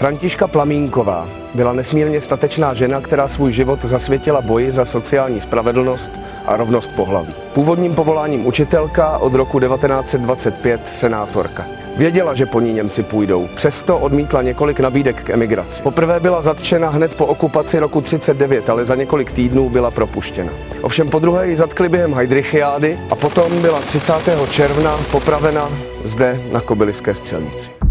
Františka Plamínková byla nesmírně statečná žena, která svůj život zasvětila boji za sociální spravedlnost a rovnost pohlaví. Původním povoláním učitelka od roku 1925 senátorka. Věděla, že po ní Němci půjdou, přesto odmítla několik nabídek k emigraci. Poprvé byla zatčena hned po okupaci roku 39, ale za několik týdnů byla propuštěna. Ovšem po druhé ji zatkli během Heidrichiády a potom byla 30. června popravena zde na Kobyliské střelnici.